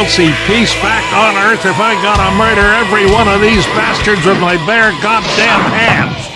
I'll see peace back on Earth if I gotta murder every one of these bastards with my bare goddamn hands.